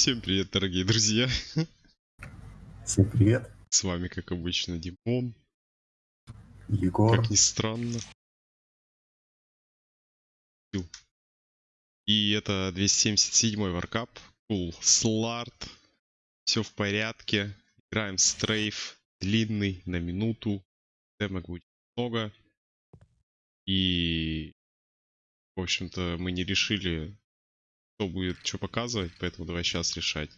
Всем привет, дорогие друзья. Всем привет, С вами, как обычно, Димон. Егор. Как ни странно. И это 277 варкап. Cool Slart. Все в порядке. Играем стрейф. Длинный, на минуту. Демок будет много. И... В общем-то, мы не решили, кто будет что показывать, поэтому давай сейчас решать.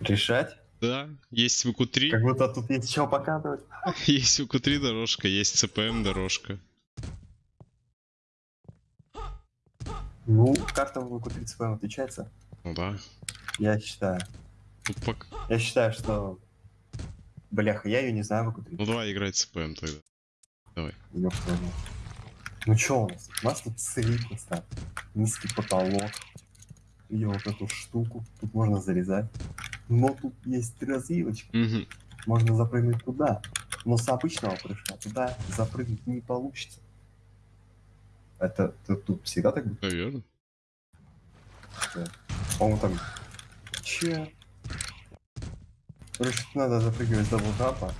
Решать? Да, есть ВК-3. Как будто тут есть что показывать. Есть ВК-3 дорожка, есть ЦПМ дорожка. Ну, карта в ВК 30 ПМ отличается. Ну да. Я считаю. Ну, пок- Я считаю, что... Бляха, я ее не знаю в ВК 30. ну давай играть ЦПМ тогда. Ёб твою мать. Ну чё у нас? У нас тут настал. Низкий потолок. Видел вот эту штуку. Тут можно залезать. Но тут есть развилочка. Мгм. Можно запрыгнуть туда. Но с обычного прыжка туда запрыгнуть не получится. Это, это тут всегда так будет? Наверное. По-моему, там... Че? Короче, надо запрыгивать с double jump а.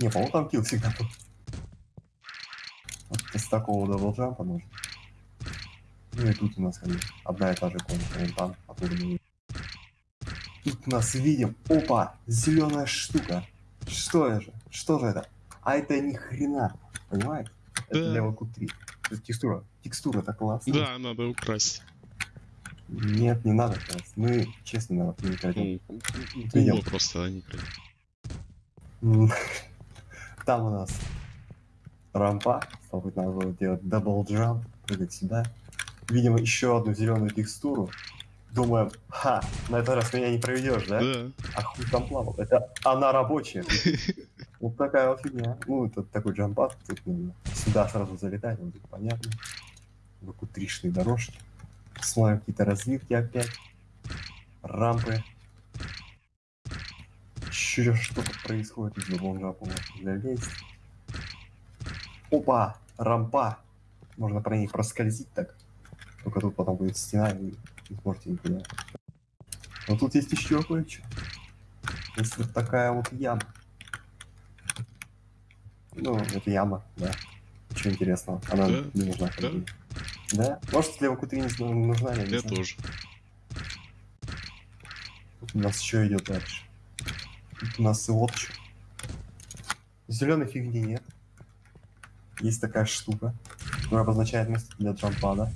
Не, по-моему, там kill всегда был. С такого double jump а нужно. Ну и тут у нас как бы одна и та же комната, вон там, оттуда мы видим. Тут нас видим, опа, зеленая штука. Что это? Что же это? А это ни хрена, понимаете? Это Да. для VQ3. Это текстура. Текстура так классная. Да, надо украсть. Нет, не надо красть. Мы честно не крадем. Ну, куло просто, а не Там у нас рампа. Стало надо было делать double jump, прыгать сюда. Видимо, еще одну зеленую текстуру. Думаем, ха, на этот раз меня не проведешь, да? Да. А хуй там плавал. Это она рабочая. Вот такая вот фигня. Ну, это такой jump pad. Тут нужно сюда сразу залетать, вот тут понятно. Выкутришные дорожки. Смотрим какие-то развилки опять. Рампы. Еще что-то происходит из любого джампа. залезть. Опа! Рампа! Можно про ней проскользить так. Только тут потом будет стена, и не сможете никуда. Но тут есть еще кое-что. Есть вот такая вот яма. Ну, это яма, да. Ничего интересного. Она Да, не нужна. бы. Да? Может, для ВК-3 не зна- нужна, я Я тоже. Тут у нас еще идет дальше. Тут у нас и что. Зеленой фигни нет. Есть такая штука, которая обозначает место для джампада.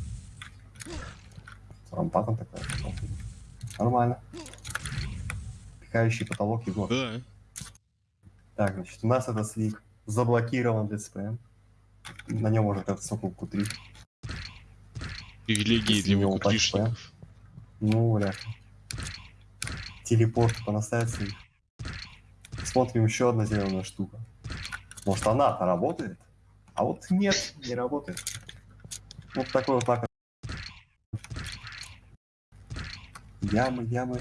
С рампадом такая. Нормально. Пикающий потолок его. Да. Так, значит, у нас этот слик заблокирован для СПМ. На нем может этот сокол Q3. Привилегии для не упасть, ВК-3шников. Ну, бля. Телепорт понаставить слик. Смотрим еще одна зеленая штука. Может она-то работает? А вот нет, не работает. Вот такой вот так. Ямы, ямы.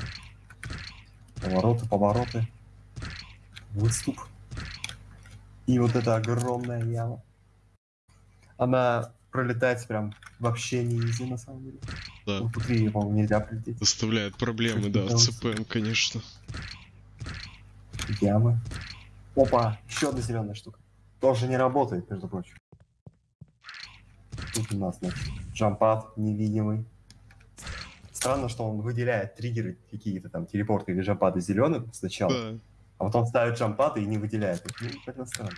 Повороты, повороты. Выступ. И вот эта огромная яма. Она пролетает прям вообще не изи на самом деле. Да. Ну, тут и, по-моему, нельзя прилететь. Доставляет проблемы, да, Что-то ЦПМ, конечно. Ямы. Опа, еще одна зеленая штука. Тоже не работает, между прочим. Тут у нас, значит, джампад невидимый. Странно, что он выделяет триггеры какие-то там, телепорты или джампады зеленым сначала, Да. а потом ставит джампады и не выделяет их. Ну, как-то странно.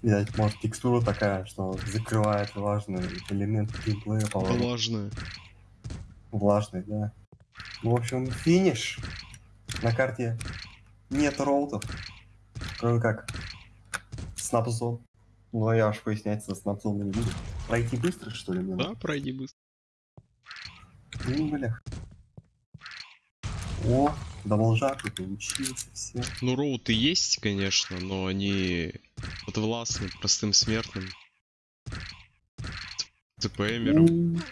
Видать, может, текстура такая, что закрывает важный элемент геймплея, по-моему. Влажная. Влажный, да. Ну, в общем, финиш. На карте нет роутов, кроме как снапзон. Ну, а я уж пояснять со снапзоном не буду. Пройти быстро, что ли, мне Да, пройди быстро. Ну, бля. О, даблжак и получился, все. Ну, роуты есть, конечно, но они подвластны простым смертным. ЦПМерам.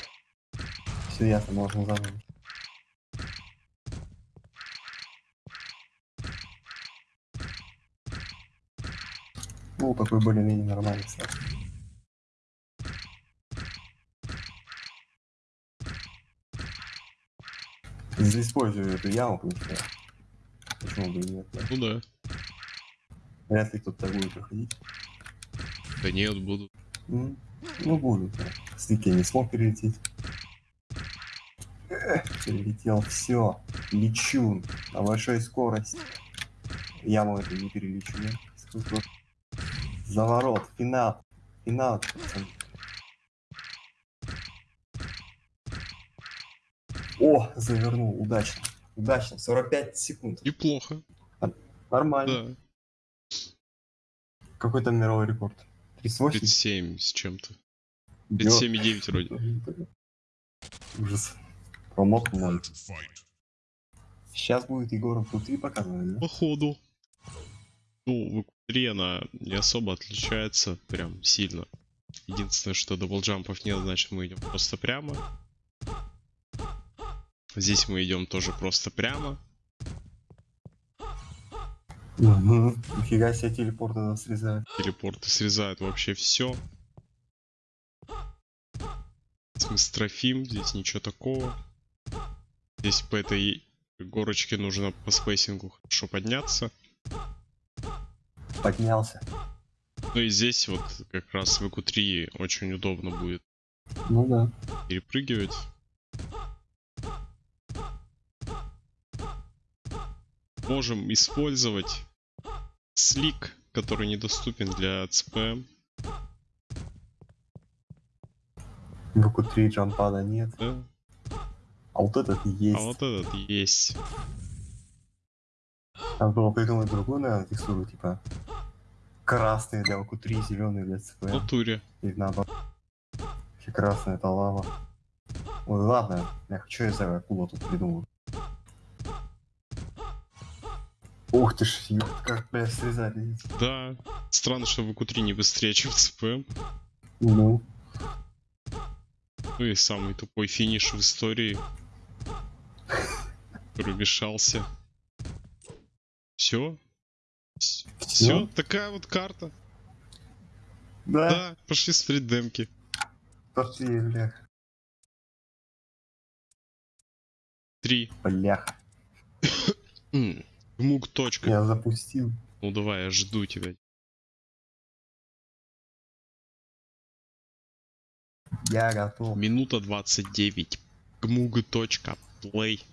Все ясно, можно заново. ствол такой более-менее нормальный стал. Использую эту яму, потому. Почему бы и нет? Да? Ну да. Вряд ли кто-то будет проходить. Да нет, буду. Ну, ну будут, да. Стыки не смог перелететь. Эх, перелетел, все. Лечу на большой скорости. Яму это не перелечу, да? Заворот, финал. Финал. О, завернул, удачно. Удачно, 45 секунд. Неплохо. Нормально. Да. Какой там мировой рекорд? 38? 37 с чем-то. Ё- 37,9 вроде. Ужас. Промок ноль. Сейчас будет Егор внутри показывать, да? Походу. Ну, в игре она не особо отличается прям сильно. Единственное, что даблджампов нет, значит мы идем просто прямо. Здесь мы идем тоже просто прямо. Мгм. Нифига себе телепорты нас срезают. Телепорты срезают вообще все. Мы стрейфим, здесь ничего такого. Здесь по этой горочке нужно по спейсингу хорошо подняться. Поднялся. Ну и здесь вот как раз в VQ3 очень удобно будет Ну да. перепрыгивать. Можем использовать slick, который недоступен для CPM. В q 3 джампада нет. Да? А вот этот есть. А вот этот есть. Надо было придумать другую, наверное, текстуру, типа красный для q 3 зеленый для В ЦП. натуре. Или наоборот. Вообще красная это лава. Ой, ладно, я хочу я за акула тут придумал. Ух ты ж, ёпт, как, бля, видите? Да. Странно, что в ЭКУ-3 не быстрее, чем в ЦПМ. Ну, Ну и самый тупой финиш в истории. Который Все? Все? Всё? Такая вот карта. да, Да, пошли смотреть демки. пошли, бля. Три. Бляха, Мук точка. я запустил. Ну давай, я жду тебя. Я готов. Минута 29. Гмуг точка. Плей.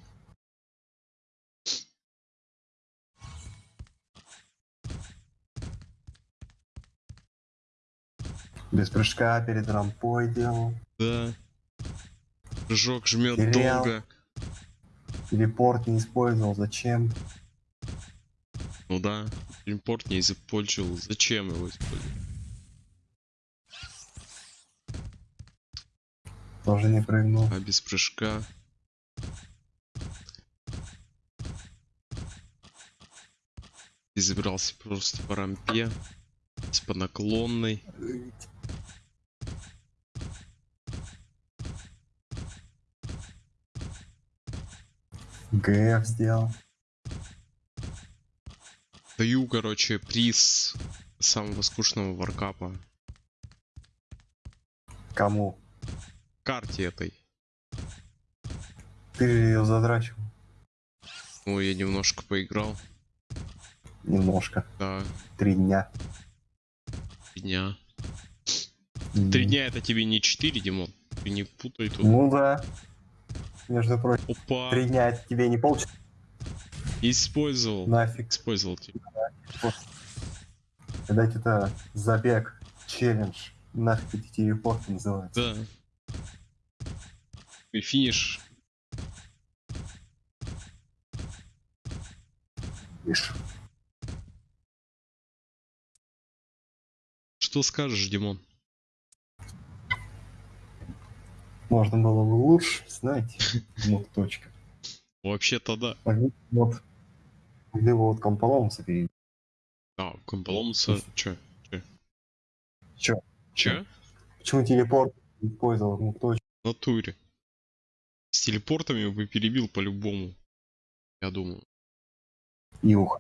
Без прыжка перед рампой делал. Да. Прыжок жмет Терял. долго. Телепорт не использовал. Зачем? Ну да. Импорт не использовал. Зачем его использовать? Тоже не прыгнул. А без прыжка. И забирался просто по рампе. С по наклонной. ГФ сделал. Даю, короче, приз самого скучного варкапа. Кому? Карте этой. Ты ее задрачивал. Ну, я немножко поиграл. Немножко. Да, Три дня. три дня. Три дня это тебе не четыре, Димон. Ты не путай тут. Ну да. Между прочим, Опа, три дня это тебе не полчаса. использовал. Нафиг. Использовал тебя. Когда это забег, челлендж. Нафиг эти телепорты называются. Да. И финиш. Видишь? Что скажешь, Димон? Можно было бы лучше, знаете. Вот точка. Вообще-то да. Вот. Могли бы вот комполомуса перейти. А, Комполомуса, чё? Чё? Чё? Почему телепорт не использовал ну, точку? В натуре. С телепортами бы перебил по-любому. Я думаю. Юх.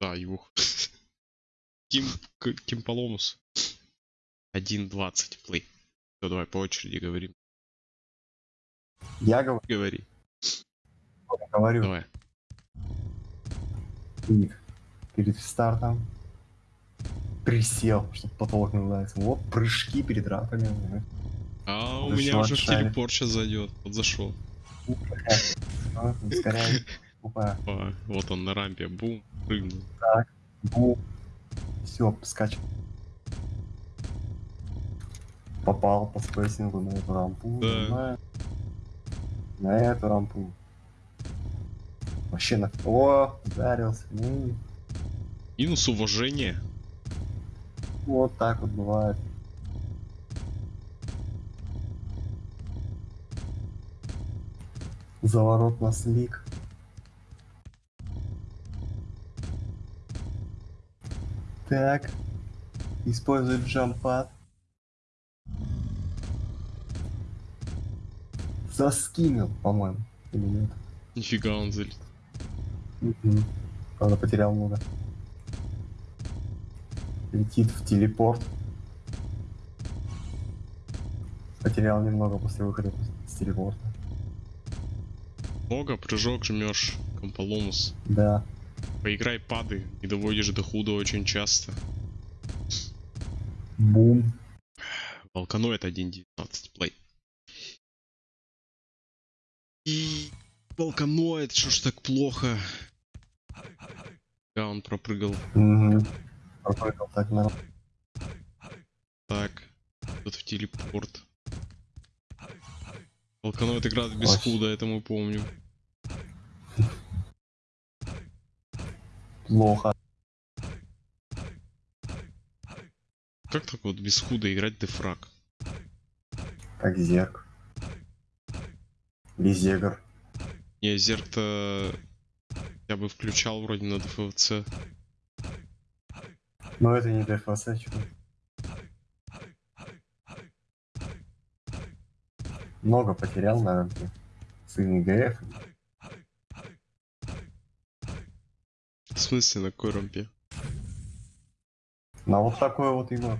Да, юх. Ким, К- Кимполомус. 1.20 плей. Все, давай по очереди говорим. Я говорю, Говори. Говорю, Давай. ник. Перед стартом присел, чтобы потолок ударился. Вот прыжки перед рапами. ну, А у меня уже в телепорт сейчас зайдет. Вот зашел. Ускоряй. Вот он на рампе. Бум. Прыгнул. Бу. Все, скач. Попал по spacing у на эту рампу. Да. На эту рампу. Вообще на... О, ударился. Ну, Минус уважение. вот так вот бывает. Заворот на слик. Так. Использует джампад. Заскинул, по-моему. Или нет? Нифига он залит. Мгм. Правда, потерял много. Летит в телепорт. Потерял немного после выхода с телепорта. Много, прыжок жмешь. Комполомус. Да. Поиграй пады и доводишь до худа очень часто. Бум. Волканоид 1.19 плей. И Волканоид, что ж так плохо? Да, он пропрыгал. Угу. Пропрыгал так на... Так, тут в телепорт. Волканоид играет без Вообще. худа, это мы помним. Плохо. Как так вот без худа играть дефраг? Как зерк. Без зегр. Не, зерк-то я бы включал вроде на ДФВЦ. Но это не ДФС, чё. Много потерял на рамке. Сын ИГФ. В смысле, на какой рампе? На вот такой вот его.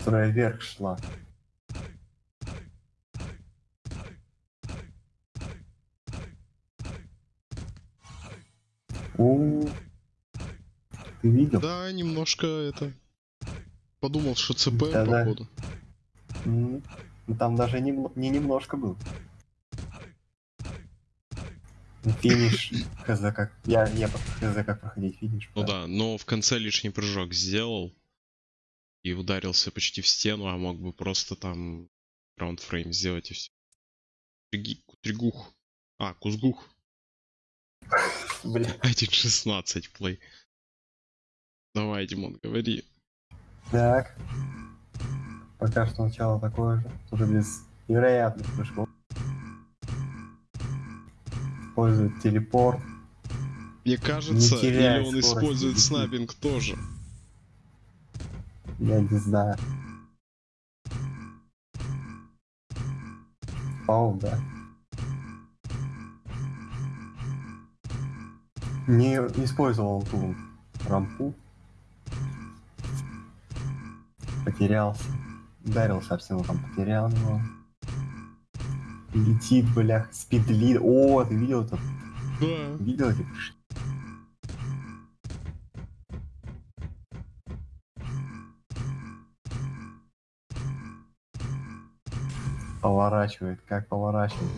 Которая вверх шла. У, Ты видел? Да, немножко это... Подумал, что ЦП, Да-да. походу. М, ну Там даже не, не немножко был. Финиш. Хз как. Я, я хз как проходить финиш. Ну да, но в конце лишний прыжок сделал. И ударился почти в стену, а мог бы просто там граундфрейм сделать и все. Тригух. А, Кузгух. Бля. 1.16 плей. Давай, Димон, говори. Так. Пока что начало такое же. Тоже без невероятных прыжков. Использует телепорт. Мне кажется, или он скорость, использует лети. снайпинг тоже. Я не знаю. Пау, да. Не использовал ту рампу. Потерялся. Ударился об стену, там потерял его. Летит, блях, спидлит. О, ты видел это? Да. Видел эти прыжки? Поворачивает, как поворачивает.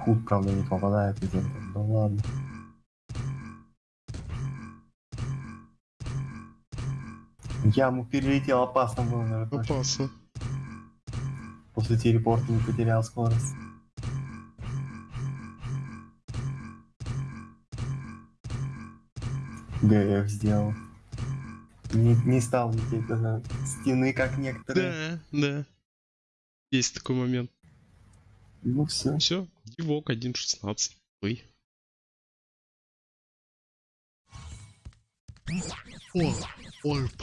Худ, правда, не попадает из этого. Да ладно. Яму перелетел, опасно было, наверное. Опасно. После телепорта не потерял скорость. ГФ сделал. Не, не стал лететь до стены, как некоторые. Да, да. Есть такой момент. Ну все. Все, Дивок 1.16. Плей. О, ольп.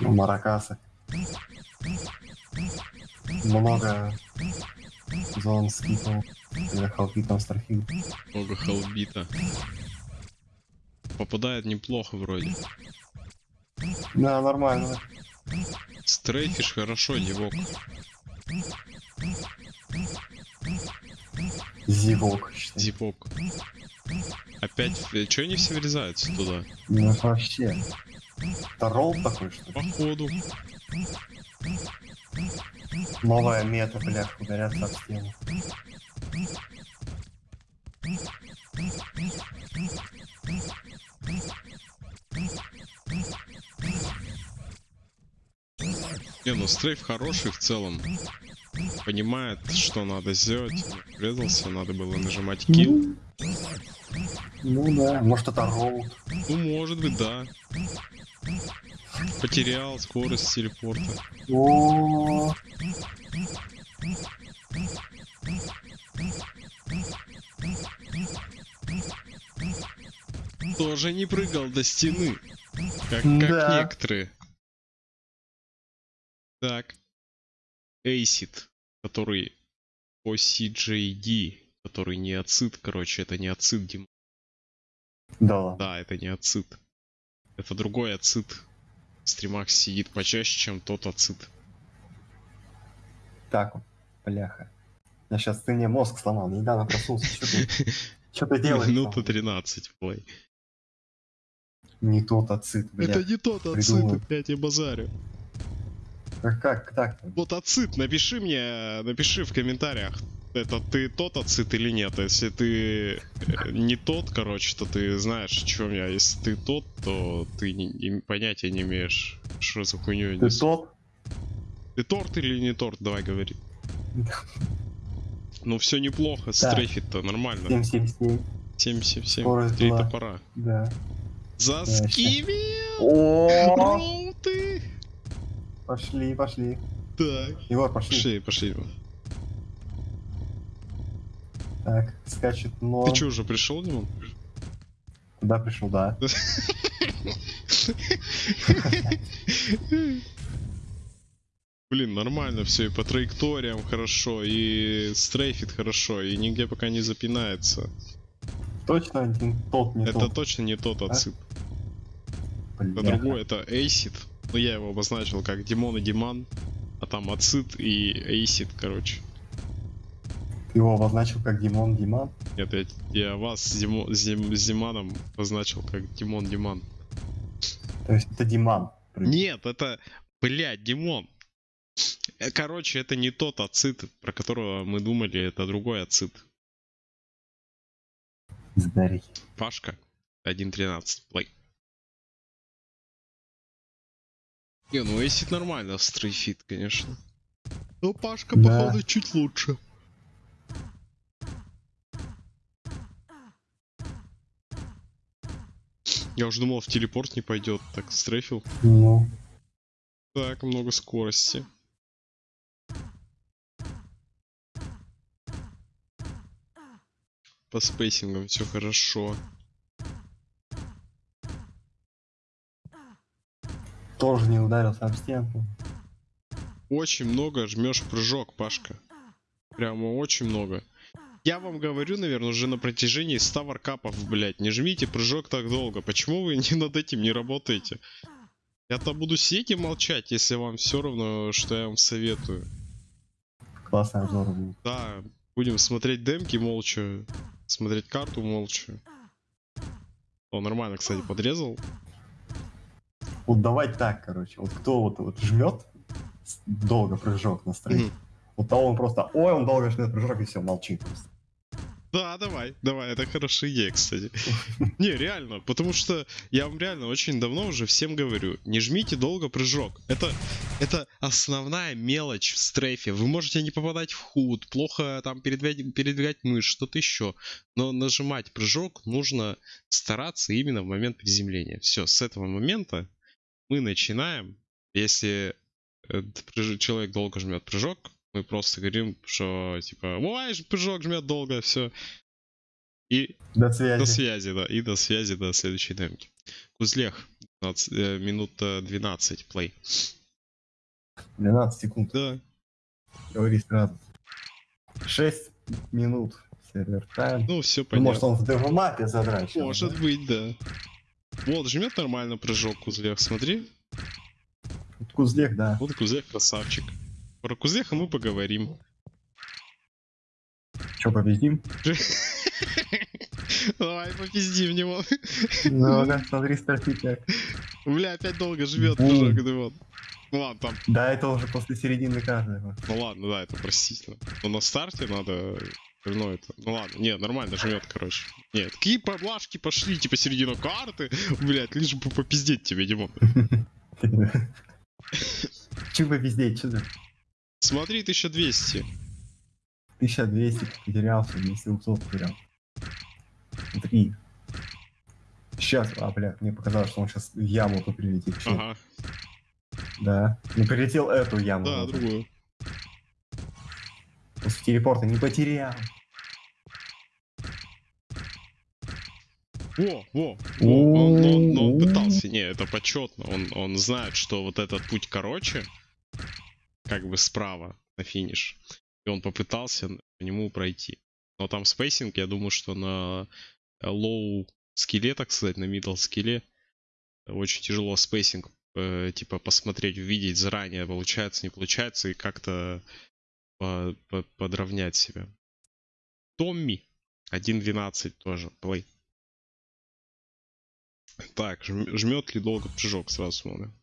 Маракасы. Много зон скипал. Я халпитом старфил. Много халбита. Попадает неплохо вроде. Да, нормально. С стрейфишь хорошо, Дивок. Зевок, считай. Зипок. Опять, что они все врезаются туда? Ну вообще. Это ролл такой, что ли? Походу. Новая мета, блядь, ударяться об стену. Стрейф хороший в целом. Понимает, что надо сделать. Врезался, надо было нажимать килл. Ну да. Может это ролл. Ну, может быть, да. Потерял скорость телепорта. О, Тоже не прыгал до стены. Как, как Да. некоторые. Так. Acid, который по CJD, который не ацид, короче, это не ацид, Дим. Да. Да, это не ацид. Это другой ацид. В стримах сидит почаще, чем тот ацид. Так, бляха. Я сейчас ты мне мозг сломал, недавно проснулся. Что ты, что ты делаешь? Минута там? 13 в плей. Не тот ацид, блядь. Это не тот ацид, опять я базарю. Как, как так? Вот ацид, напиши мне, напиши в комментариях, это ты тот ацид или нет. Если ты э, не тот, короче, то ты знаешь, о чем я. Если ты тот, то ты не- понятия не имеешь, что за хуйню я Ты несу. тот? Ты торт или не торт, давай говори. Ну все неплохо, стрейфит-то нормально. 777. 777, Скорость три топора. Да. Заскивил! Пошли, пошли. Так. Егор, пошли. Пошли, пошли. Так, скачет норм. Ты что, уже пришел, Димон? Куда пришел, да. Блин, нормально все, и по траекториям хорошо, и стрейфит хорошо, и нигде пока не запинается. Точно один тот, не это тот. точно не тот ацид. Это Бляха. другой, это Acid. Ну я его обозначил как Димон и Диман, а там ацид и Acid, короче. Ты его обозначил как Димон Диман. Нет, я, я вас с, Димо- с Дим- с Диманом обозначил как Димон Диман. То есть это Диман. Нет, это, блядь, Димон. Э, Короче, это не тот ацид, про которого мы думали, это другой ацид. Здарь. Пашка 1.13 плей. Не, ну Эсид нормально, стрейфит, конечно. Но Пашка, Да. походу, чуть лучше. Я уже думал, в телепорт не пойдет, так стрейфил. Ну, Так, много скорости. По спейсингам все хорошо. Тоже не ударился об стенку. Очень много жмешь прыжок, Пашка. Прямо очень много. Я вам говорю, наверное, уже на протяжении 100 варкапов, блядь, не жмите прыжок так долго. Почему вы не над этим не работаете? Я-то буду сидеть и молчать, если вам все равно, что я вам советую. Классный обзор был. Да, будем смотреть демки молча, смотреть карту молча. О, нормально, кстати, подрезал. Вот давай так, короче. Вот кто вот, вот жмет долго прыжок на стрейт, Мгм. вот того он просто, ой, он долго жмет прыжок и все, молчит просто. Да, давай, давай, это хорошая идея, кстати. Не, реально, потому что я вам реально очень давно уже всем говорю, не жмите долго прыжок. Это, это основная мелочь в стрейфе. Вы можете не попадать в худ, плохо там передвигать, передвигать мышь, что-то еще. Но нажимать прыжок нужно стараться именно в момент приземления. Все, с этого момента мы начинаем. Если человек долго жмет прыжок, мы просто говорим, что типа, ой, прыжок жмет долго, все. И До связи. до связи, да, и до связи до следующей демки. Кузлех, 15, э, минута 12, плей. 12 секунд. Да, Говори сразу. 6 минут. Сервер тайм. ну все Ну, понятно. может он в девмапе задрачивал. Может быть, да. Вот, жмет нормально прыжок Кузлех, смотри. Кузлек, да. Вот Кузех красавчик. Про Кузеха мы поговорим. Че, победим? Давай, попиздим него. Ну, да, смотри, стратик как. Бля, опять долго живет прыжок, да вот. Ну ладно, там, Да, это уже после середины каждого. ну ладно, да, это простительно. Но на старте надо ну это, ну ладно, не, нормально жмет, короче. Нет, какие поблажки пошли, типа середину карты, блять, лишь бы попиздеть тебе, Димон. Че бы везде, че ты? Смотри, 1200. 1200 потерялся, 2700 потерял. Три. Сейчас, а, бля, мне показалось, что он сейчас в яму тут прилетит. Ага, Да. Ну, прилетел эту яму. да, другую. После телепорта не потерял. Во, во, во, он, он- он пытался, не, это почетно, он, он знает, что вот этот путь короче, как бы справа на финиш, и он попытался по нему пройти. Но там spacing, я думаю, что на low skill е, так сказать, на middle skill е очень тяжело spacing э, типа посмотреть, увидеть заранее, получается, не получается, и как-то по- по- подровнять себя. Томми 1.12 тоже, play. Так, жм- жмет ли долго прыжок, сразу смотрим.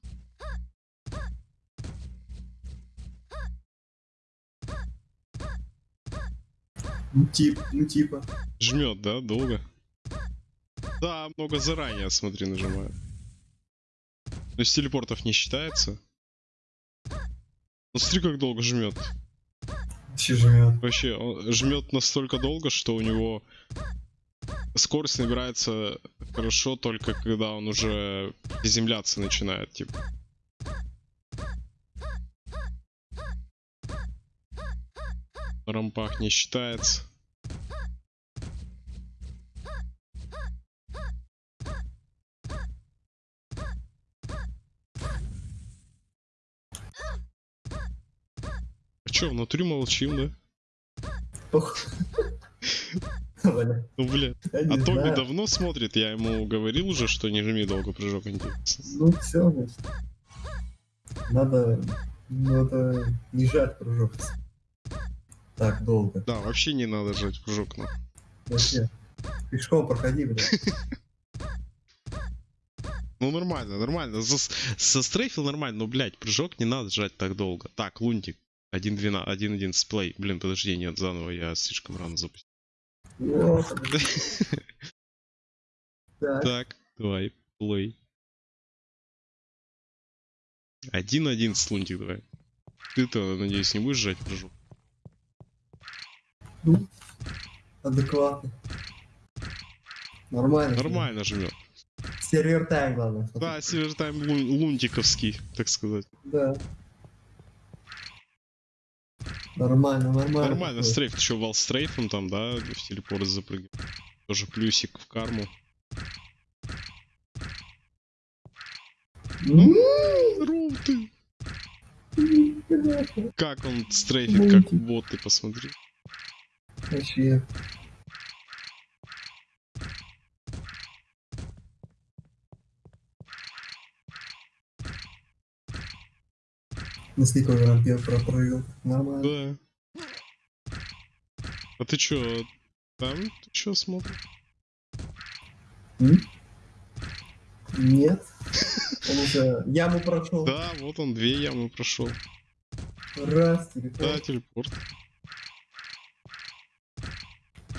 Ну, тип, ну, типа. Жмет, да, долго? Да, много заранее, смотри, нажимаю. То есть телепортов не считается. Ну смотри, как долго жмет. Жмет? Вообще, он жмет настолько долго, что у него скорость набирается хорошо только когда он уже приземляться начинает, типа. Рампах не считается. Чё, внутри молчим, да? Ну, бля. А Тоби давно смотрит, я ему говорил уже, что не жми долго прыжок. Ну все. Надо, надо не жать прыжок. Так долго. Да, вообще не надо жать прыжок на. Вообще. Пешком проходи, блядь. Ну нормально, нормально. За, застрейфил нормально, но, блядь, прыжок не надо жать так долго. Так, лунтик. 1.12, 1.11 плей. Блин, подожди, нет, заново я слишком рано запустил. Так. Давай, плей. 1.11 лунтик давай. Ты-то, надеюсь, не будешь жать прыжок? Адекватно. Нормально. Нормально жмет. Сервер тайм, главное. Да, севертайм лун- лунтиковский, так сказать. Да. Нормально, нормально. Нормально, стрейф, ты что, вал стрейфом там, да, в телепорт запрыгнул. Тоже плюсик в карму. Здоров ты! Как он стрейфит, как Лунтик. бот, ты посмотри. Вообще. На сколько рампе пропрыгал. Нормально. Да. А ты чё, там ты чё смотришь? М? Нет. Он уже яму прошел. Да, вот он, две ямы прошел. Раз, Да, телефон. телепорт.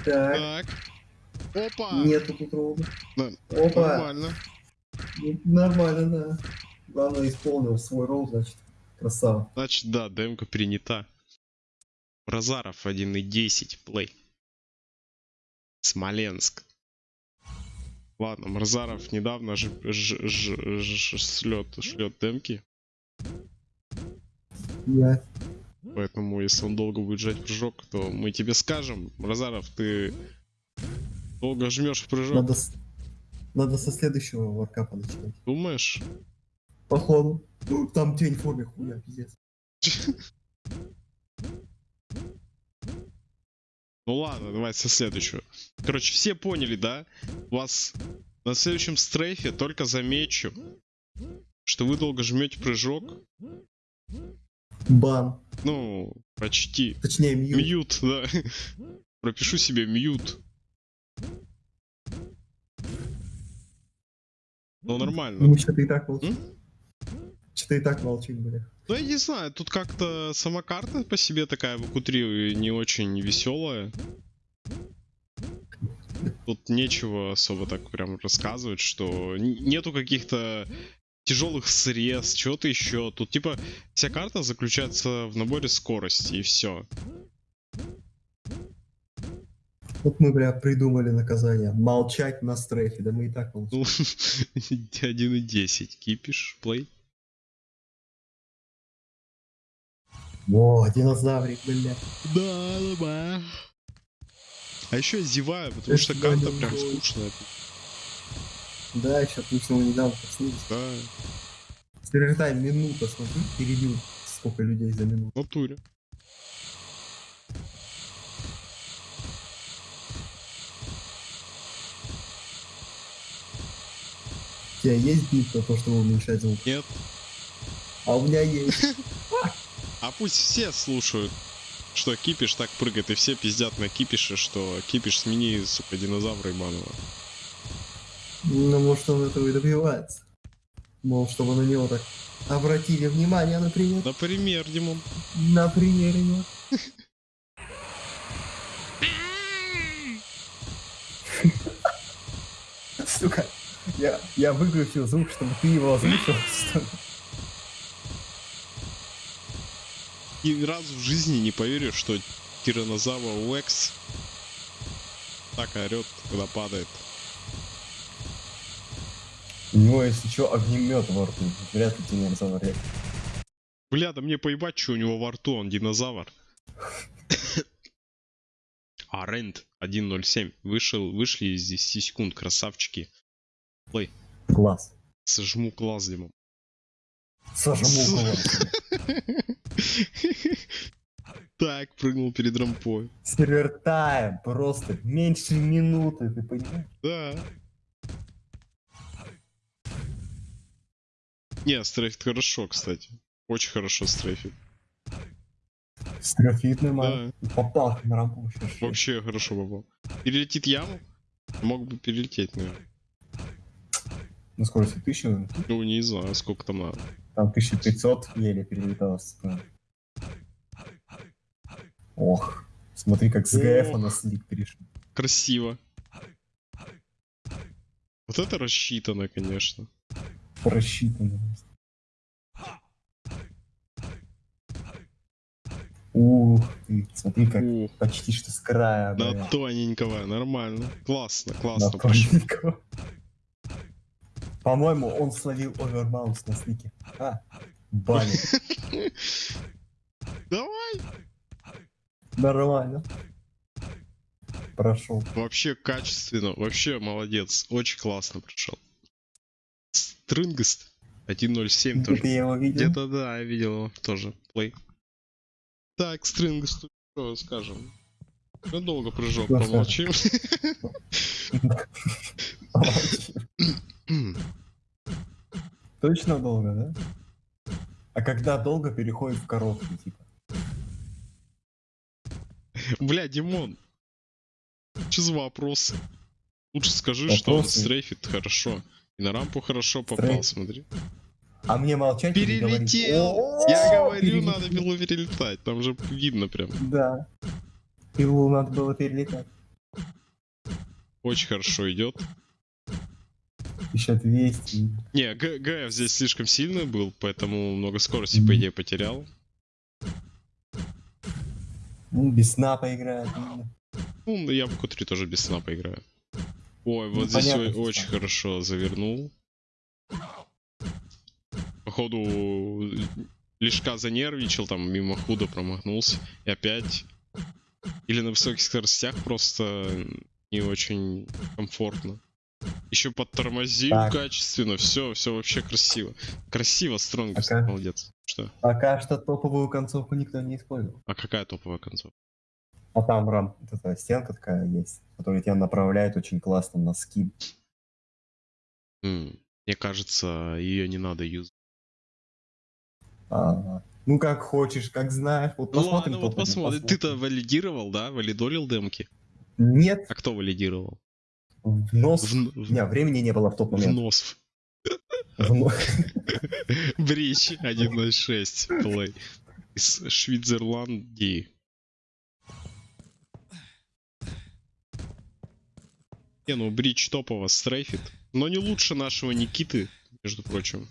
Так. Так. Опа! Нету тут ровно. Да, Опа. Нормально. Нормально, да. Главное исполнил свой ролл, значит. Красава. Значит, да, демка принята. Бразаров 1.10 плей. Смоленск. Ладно, Мразаров недавно ж, ж, ж, ж- шлет, шлет демки, Я. поэтому если он долго будет жать прыжок, то мы тебе скажем, Мразаров, ты долго жмешь прыжок, Надо, надо со следующего варкапа начинать. думаешь? Походу. Там тень в форме хуя, пиздец. Ну ладно, давай со следующего. Короче, все поняли, да? У вас на следующем strafe е только замечу, что вы долго жмете прыжок. Бан. Ну, почти. Точнее, mute. Mute, да. Пропишу себе mute. Ну, нормально. Ну, что-то и так молчим. М? Что-то и так молчим, бля. Ну, я не знаю, тут как-то сама карта по себе такая в q не очень веселая. Тут нечего особо так прям рассказывать, что нету каких-то тяжелых срез, чего-то еще. Тут типа вся карта заключается в наборе скорости и все. Вот мы, бля, придумали наказание. Молчать на стрейфе. Да мы и так молчим. Ну, 1.10. Кипиш, плей. О, динозаврик, бля. Да, да, да. А еще я зеваю, потому Это что карта прям да. скучная. Да, еще отлично мы недавно проснулись. Да, Стереотайп минута, смотри, перебил сколько людей за минуту. в натуре. У тебя есть бит на то, чтобы уменьшать звук? Нет. А у меня есть. А пусть все слушают, что Кипиш так прыгает, и все пиздят на Кипише, что Кипиш смени, сука, динозавра ебаного. Ну, может, он этого и добивается. Мол, чтобы на него так обратили внимание, например, Например, Димон. на примере него. Сука, я, я выключил звук, чтобы ты его озвучил. что ли? Ни разу в жизни не поверю, что тиранозавр Лекс так орет, когда падает. У него, если что, огнемет во рту. Вряд ли разговаривать. Бля, да мне поебать, что у него во рту, он динозавр. А, Рент 1.07. Вышел, вышли из 10 секунд, красавчики. Плей. Класс. Сожму класс, Димон. Сожму класс. Так, прыгнул перед рампой. Сервер тайм просто меньше минуты, ты понимаешь? Да. Не, стрейфит хорошо, кстати. Очень хорошо стрейфит. Строфитный ман. Попал на рампу вообще. Вообще хорошо попал. Перелетит яму? Мог бы перелететь, наверное. На скорости 1000, наверное. Ну, не знаю, сколько там надо. Там 1500 еле перелетало. сука. Ох, смотри, как с ГФ на слик перешел. Красиво. Вот это рассчитано, конечно. Просчитано. Ух ты, смотри, как Ух, почти что с края. на бля. тоненького, нормально. Классно, На классно прошло. тоненького. По-моему, он словил овербаунс на слике. А, баня. Давай! Нормально. Прошел. Вообще качественно, вообще молодец. Очень классно прошел. Стрингест 1.07 Где тоже. ты его видел? Где-то да, я видел его тоже. Плей. Так, Стрингест, что скажем? Ну, долго прыжок, помолчим. Точно долго, да? А когда долго переходит в короткий, типа? Бля, Димон. Что за вопросы? Лучше скажи, что он Вопросы? стрейфит хорошо. И на рампу хорошо попал, Стрейф. смотри. А мне молчать? Перелетел! Я говорю, надо было перелетать. Там же видно прям. Да. Пилу надо было перелетать. Очень хорошо идет. 1200. Не, ГФ здесь слишком сильный был, поэтому много скорости, по идее, потерял. Ну, без сна поиграет. Ну, я в Q3 тоже без сна поиграю. Ой, вот Ну, здесь понятно, что очень так. хорошо завернул. Походу, лишка занервничал, там мимо худо промахнулся. И опять. Или на высоких скоростях просто не очень комфортно. Еще подтормозил Так. качественно, все, все вообще красиво. Красиво, Стронгест, Ага. молодец. Что? Пока что топовую концовку никто не использовал. А какая топовая концовка? А там рам, вот эта стенка такая есть, которая тебя направляет очень классно на скид. М, Мне кажется, ее не надо юзать. Ага. Ну как хочешь, как знаешь. Вот Ну посмотрим. ладно, вот топ-один, посмотрим. Ты-то валидировал, да? Валидолил демки? Нет, А кто валидировал? В нос. В, Не, времени не было в тот момент. нос. В но- Брич 1.06 плей. Из Швейцарландии. Не, ну Брич топово стрейфит. Но не лучше нашего Никиты, между прочим.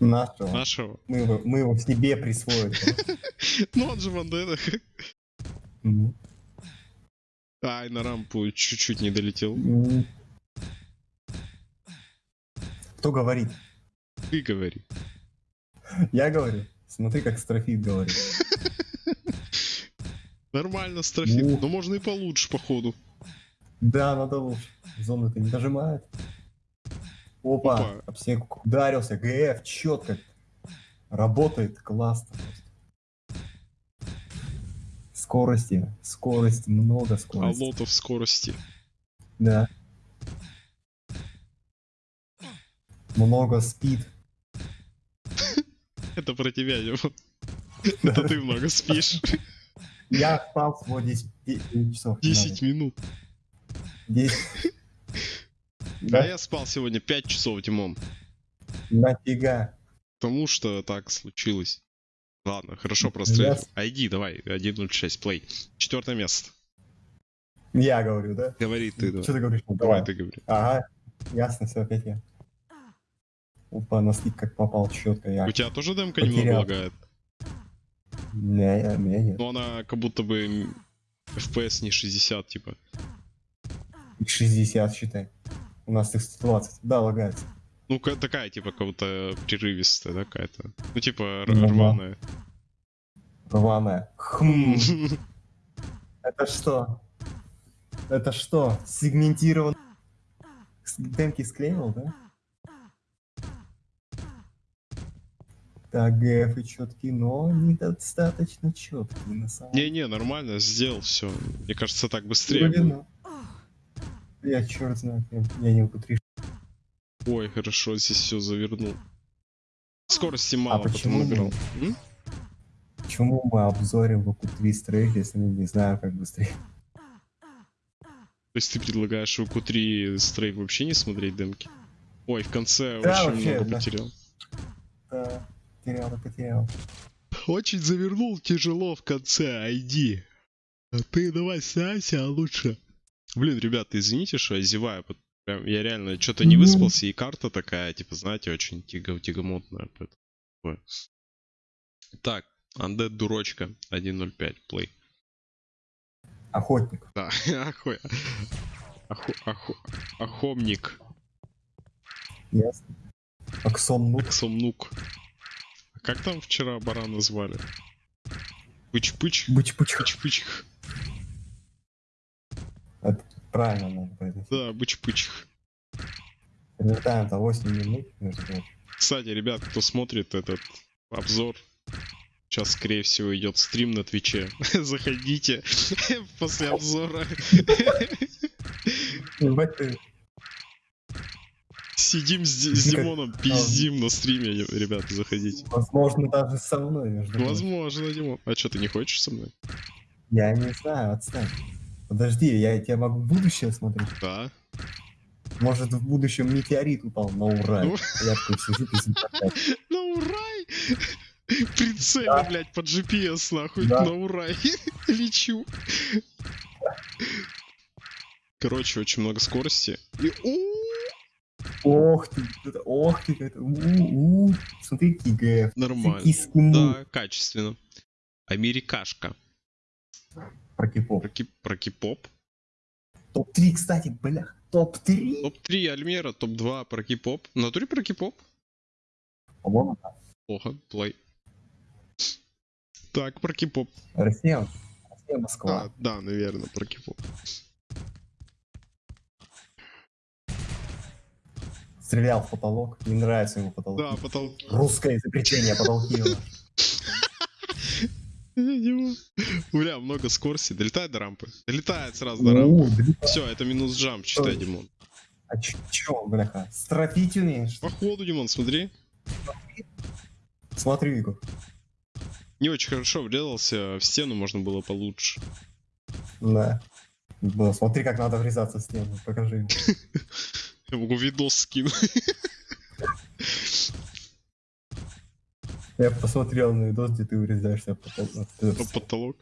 Нашего. Нашего. Мы его, мы его себе присвоили. Ну он же вандена. Ай, на рампу чуть-чуть не долетел. Кто говорит? Ты говори. Я говорю. Смотри, как строфит говорит. Нормально строфит. Но можно и получше, походу. Да, надо лучше. Зону-то не нажимает. Опа, Опа. об снег ударился. ГФ, четко. Работает, классно. Скорости, скорость, много А скорости. лотов скорости. Да. Много спид. Это про тебя, Дима. Это ты много спишь. Я спал всего 10, 10 часов. 10 минут. 10. А Да, я спал сегодня 5 часов, Димон. нафига. Потому что так случилось. Ладно, хорошо прострелил. с- ID, давай, 1.06, плей. Четвертое место. Я говорю, да? Говори ты, Что давай. ты говоришь? Ну, Давай Давай. ты говори. Ага, ясно, все, опять я. Опа, на слип как попал четко, я. У тебя тоже демка Потерял. немного лагает? Не, я, не, нет. Но она как будто бы FPS не 60, типа. Их 60, считай. У нас их 120. Да, лагается. Ну, ка- такая, типа, как будто прерывистая, да, какая-то. Ну, типа, Ну рваная. Рваная. Хм. Это что? Это что? Сегментирован... Демки склеивал, да? Так, ГФ и четкий, но недостаточно четкий на самом деле. Не-не, нормально, сделал все. Мне кажется, так быстрее. Будет. ну. Я черт знает, я, я не укутришь. Ой, хорошо, здесь все завернул. Скорости мало, потом А почему набирал. М? Почему мы обзорим 3 стрейф, если мы не знаем, как быстрее? То есть ты предлагаешь в Q3 стрейф вообще не смотреть демки? Ой, в конце Да, очень вообще, много да. потерял. Да, потерял, да потерял. Очень завернул тяжело в конце, ID. А ты давай снайся лучше. Блин, ребята, извините, что я зеваю. Прям, я реально что-то не выспался, и карта такая, типа, знаете, очень тиго тягомотная. поэтому. Так, Undead дурочка 1.05, плей. Охотник. Да, охуй. Оху, оху, охомник. Ясно. Аксон Нук. Сомнук. А как там вчера барана звали? Пыч-пыч? Быч-пыч. Пыч-пыч. Правильно надо произносить. Да, быч-пыч. Прилетаем за 8 минут, между прочим. Кстати, ребят, кто смотрит этот обзор, сейчас, скорее всего, идет стрим на Твиче. Заходите после обзора. Ты. Сидим с, Ди- с Димоном, пиздим на стриме, ребята, заходите. Возможно, даже со мной, между. Возможно, Димон. А что, ты не хочешь со мной? Я не знаю, отстань. Подожди, я тебя могу в будущее смотреть. Да. Может, в будущем метеорит упал на Урай. Ну. Я такой сижу. На урай! Прицельно, Да. блядь, под GPS, нахуй, Да. на урай. Лечу. Короче, очень много скорости. И... Ох ты, ох ты, это, у, у. Смотри, какие ГФ. Нормально. Да, качественно. Америкашка. Про кипов. Про, ки- про кипоп. Топ-3, кстати, бля. Топ-3? Топ-3 Альмера, топ-2 про кипоп. В натуре про кипоп? По-моему, да. Плохо, плей. Так, про кипоп. Россия. Россия, Москва. А, да, наверное, про кипоп. Стрелял в потолок. Не нравится ему потолок. Да, потолки. Русское изобретение потолки. Бля, много скорости. Долетает до рампы. Долетает сразу до рампы. Все, это минус джамп, считай. Димон. А чё, бляха? Строфить умеешь? Походу, Димон, смотри. Смотри, Игорь. Не очень хорошо врезался, в стену можно было получше. Да. Да, смотри, как надо врезаться в стену. Покажи. Я могу видос скинуть. Я посмотрел на видос, где ты врезаешься в потолок. На потолок.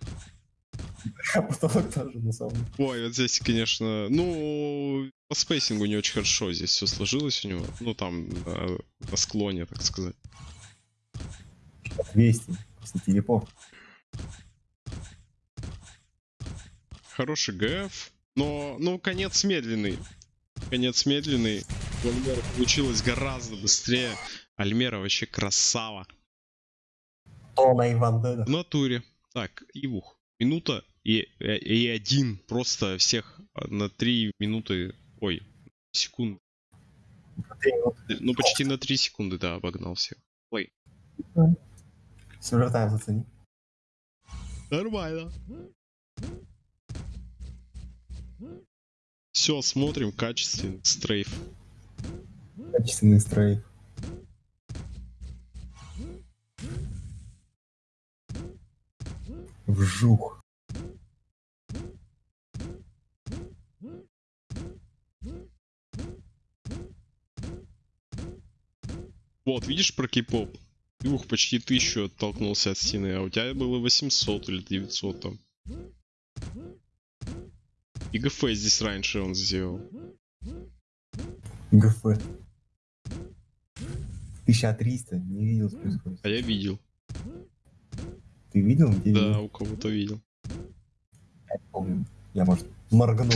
А потолок тоже, на самом деле. Ой, вот здесь, конечно, ну, по спейсингу не очень хорошо здесь все сложилось у него. Ну, там, на, на склоне, так сказать. 200. Просто телепорт. Хороший ГФ, но, ну, конец медленный. Конец медленный. У Альмера получилось гораздо быстрее. Альмера вообще красава. Тона Иван Деда. В натуре. Так, Ивух. Минута и, и, и один. Просто всех на три минуты. Ой, секунд. Три минуты. Ну, почти на 3 секунды, да, обогнал всех. Сюжетаем зацени. Нормально. Все, смотрим, качественный стрейф. Качественный стрейф. Вжух. Вот, видишь про кей-поп? Ивух почти тысячу оттолкнулся от стены, а у тебя было 800 или 900 там. И ГФ здесь раньше он сделал. ГФ. 1300. Не видел, что происходит. А я видел. Ты видел? Где Да, видел? у кого-то видел. Я не помню. Я, может, моргнул.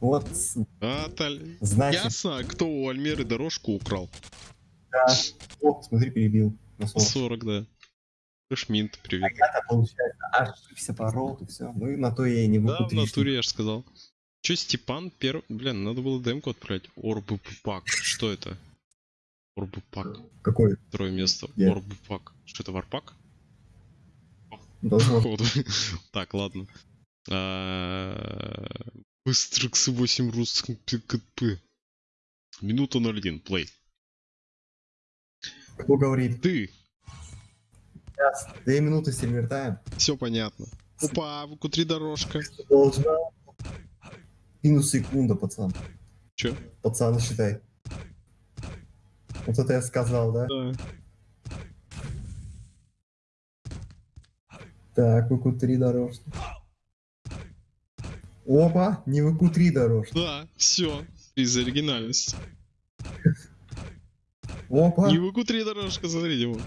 Вот, значит, Ясно, кто у Альмеры дорожку украл. да. О, смотри, перебил. На 40. 40, да. Шминт, привет. Я-то, получается, ошибся порол, и все. Ну и на то я и не Да, могу в натуре я же сказал. Че, Степан первый... Блин, надо было демку отправить. Орбу пак. Что это? Орбу пак. Какой? Второе место. Я- Орбу пак. Что это, варпак? Должно Походу. Так, ладно. А, Быстро к 8 русским ПКП. Минута 01, плей. Кто говорит? Ты, Сейчас. Две минуты сервер тайм. все понятно. Опа, в Q3 дорожка. Должна. Минус секунда, пацан. Че? Пацан, считай. Вот это я сказал, да? Да. Так, ВК-3 дорожки. Опа, не ВК-3 дорожки. Да, все. Из оригинальности. Опа, Не в Q3 дорожка, смотрите, вот.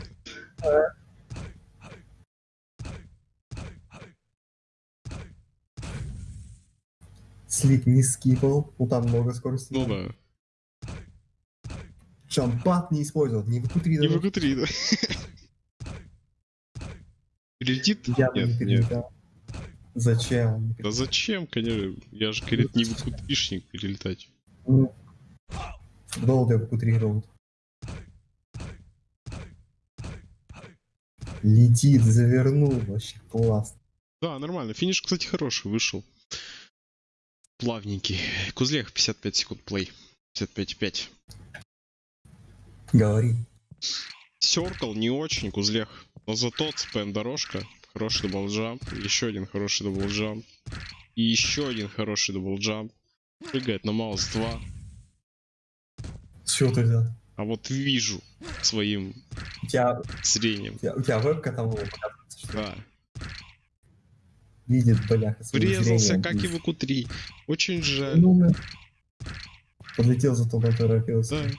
Слик не скипал. Ну там много скорости. Ну да. Шампат не использовал, не ВК-3 Не в дорожки. Q3, да. Прилетит? Я не Нет, нет. Зачем? Да зачем, конечно? Я же, говорит, не в Q3-шник перелетать. Ну, Долго ВК-3 роут. Летит, завернул, вообще классно. Да, нормально. Финиш, кстати, хороший вышел. Плавненький. Кузлех 55 секунд плей. 55,5. Говори. Circle не очень, Кузлех. Но зато CPM дорожка. Хороший double jump. Еще один хороший double jump. И еще один хороший double jump. Прыгает на mouse 2. С чего ты взял? А вот вижу своим У тебя, зрением. у тебя, у тебя вебка там была, Да. Видит, бляха, Врезался, зрением. как и в q 3 Очень жаль. Ну, да. Подлетел, зато поторопился. Да.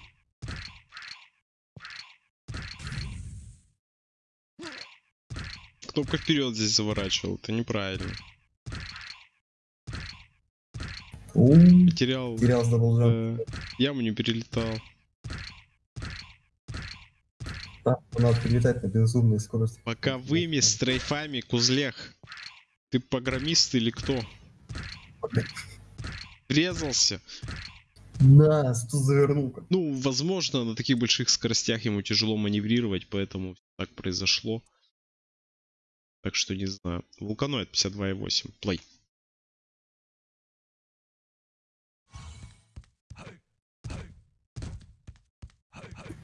Кнопка вперед здесь заворачивал, это неправильно. Потерял, терял с даблджамп. э, яму не перелетал. Там надо прилетать на безумной скорости. Пока выми с трейфами, Кузлех. Ты программист или кто? Врезался. Да, что завернул. -ка. Ну, возможно, на таких больших скоростях ему тяжело маневрировать, поэтому так произошло. Так что не знаю. Вулканоид 52.8. Плей.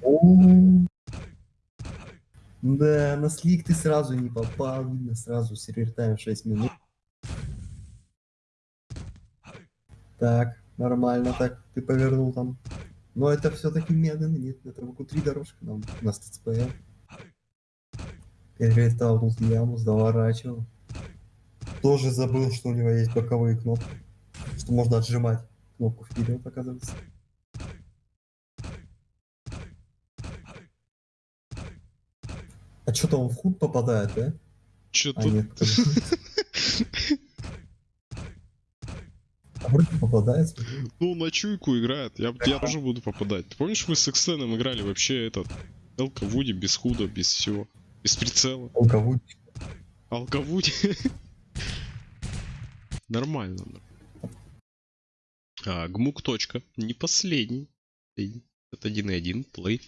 О -о -о. Да, на слик ты сразу не попал, видно, сразу сервер тайм 6 минут. Так, нормально так, ты повернул там. Но это все-таки медленно, нет, это в три дорожка нам, у нас ТЦПЛ. Перелетал тут яму, заворачивал. Тоже забыл, что у него есть боковые кнопки. Что можно отжимать кнопку вперед, оказывается. А что-то он в худ попадает, да? Чё А тут? нет. А вроде попадает. Ну, на чуйку играет. Я, я тоже буду попадать. Ты помнишь, мы с Экстеном играли вообще этот... Элка Вуди без худа, без всего. Без прицела. Алковуть. Алкавуди. Нормально. А, гмук точка. Не последний. Это 1.1, play.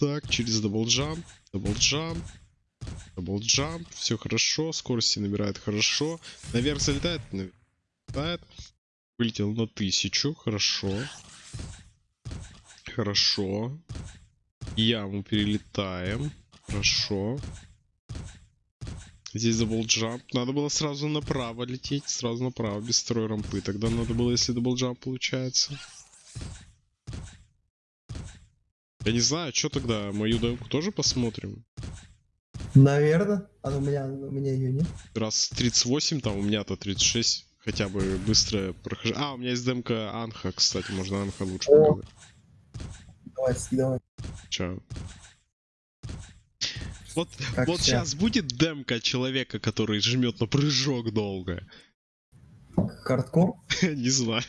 Так, через double jump, double jump, double jump, все хорошо, скорости набирает хорошо, наверх залетает, залетает, вылетел на тысячу, хорошо, хорошо, яму перелетаем, хорошо, здесь double jump, надо было сразу направо лететь, сразу направо, без второй рампы, тогда надо было, если double jump получается. Я не знаю, что тогда, мою демку тоже посмотрим? Наверное. А у меня, у меня ее нет. Раз 38, там у меня-то 36, хотя бы быстрое прохождение. А, у меня есть демка Анха, кстати, можно Анха лучше О. показать. Давай, давай. Чё? Вот, Как вот сейчас будет демка человека, который жмет на прыжок долго. Хардкор? Не знаю.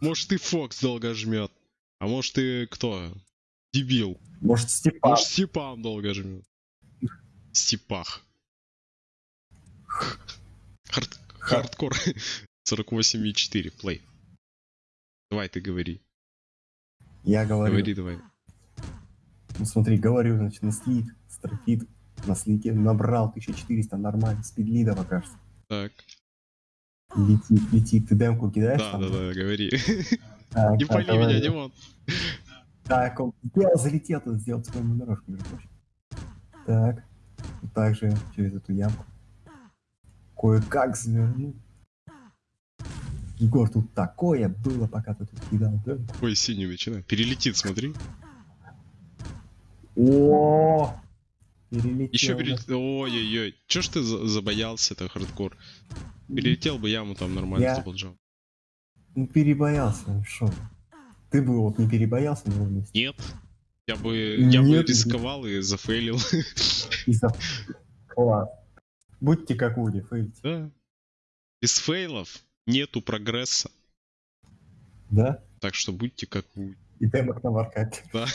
Может и Фокс долго жмет. А может и кто? Дебил. Может, Степан? Может Степан долго жмет. Степах. Хард- Хардкор. 48,4. Плей. Давай ты говори. Я говорю. Говори давай. Ну смотри, говорю, значит, на слик, строфит, на слике набрал 1400, нормально, спидлидово, кажется. Так. Летит, летит, ты демку кидаешь Да, там? да, да, говори. Не пали меня, Димон. Так, он сделал, залетел, тут сделал свою дорожку, между прочим. Так, вот так же через эту ямку. Кое-как завернул. Егор, тут такое было, пока ты тут кидал, да? Ой, синий начинай. Перелетит, смотри. О, перелетел. Еще да. перелетит. Ой-ой-ой. Че ж ты за- забоялся, это хардкор? Перелетел бы яму там нормально заблужал. Ну, перебоялся, шо. Ты бы вот не перебоялся на месте. Нет. Я бы, я бы Нет. рисковал и зафейлил. Из-за... Класс. Будьте как Уди, фейлите. Да. Без фейлов нету прогресса. Да? Так что будьте как вы. И демок на варкате. Да.